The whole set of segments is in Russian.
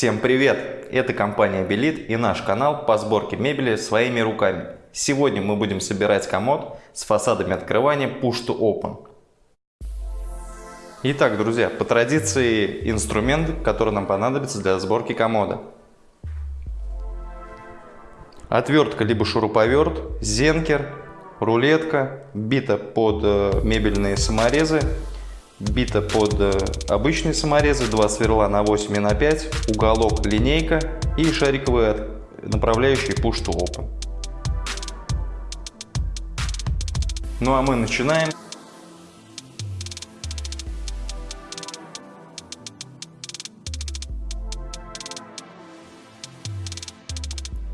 Всем привет! Это компания Белит и наш канал по сборке мебели своими руками. Сегодня мы будем собирать комод с фасадами открывания Push to Open. Итак, друзья, по традиции инструмент, который нам понадобится для сборки комода. Отвертка либо шуруповерт, зенкер, рулетка, бита под э, мебельные саморезы, бита под э, обычные саморезы, два сверла на 8 и на 5, уголок линейка и шариковые направляющие push to open. Ну а мы начинаем.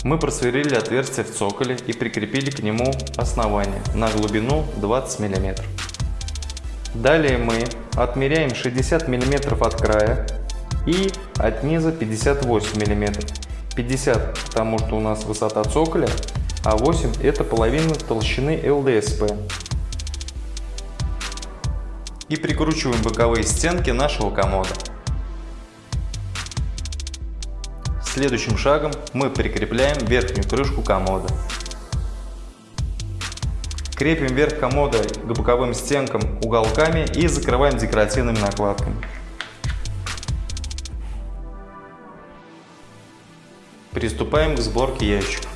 Мы просверлили отверстие в цоколе и прикрепили к нему основание на глубину 20 мм. Далее мы отмеряем 60 мм от края и от низа 58 мм. 50 потому что у нас высота цоколя, а 8 это половина толщины ЛДСП. И прикручиваем боковые стенки нашего комода. Следующим шагом мы прикрепляем верхнюю крышку комода. Крепим верх комода к боковым стенкам уголками и закрываем декоративными накладками. Приступаем к сборке ящиков.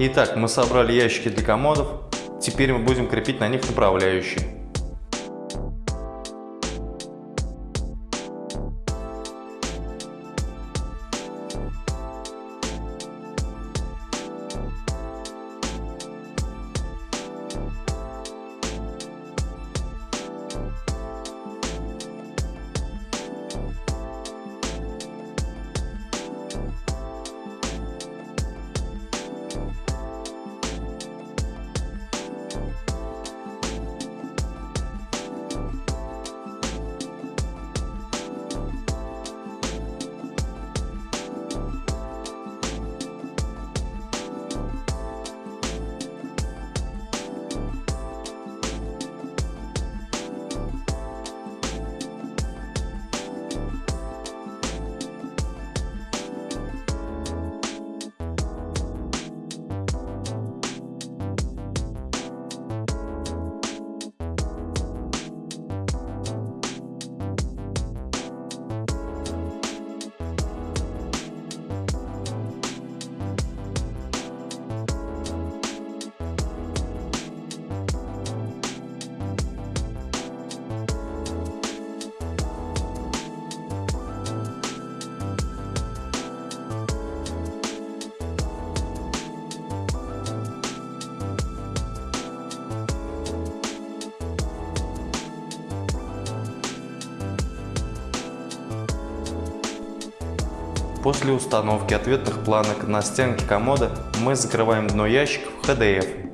Итак, мы собрали ящики для комодов. Теперь мы будем крепить на них направляющие. После установки ответных планок на стенке комода мы закрываем дно ящика в HDF.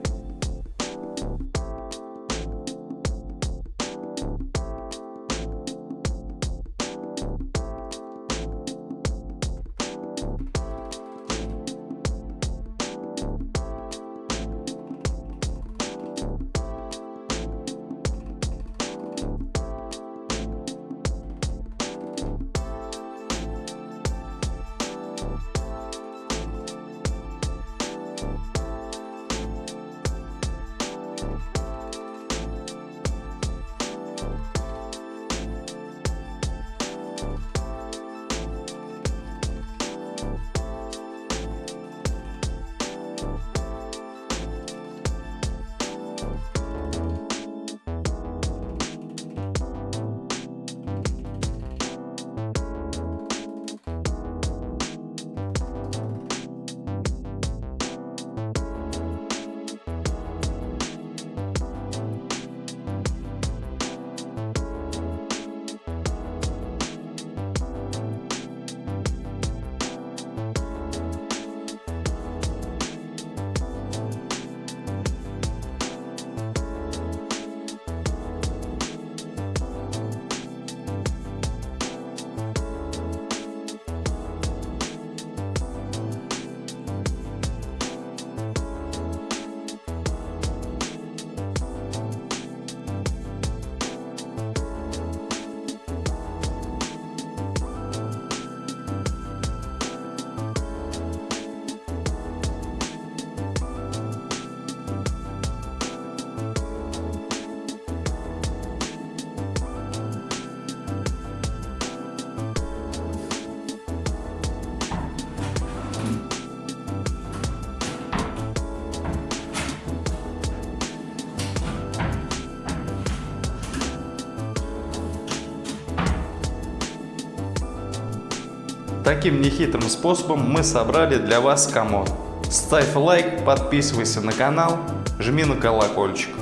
Таким нехитрым способом мы собрали для вас комод. Ставь лайк, подписывайся на канал, жми на колокольчик.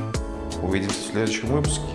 Увидимся в следующем выпуске.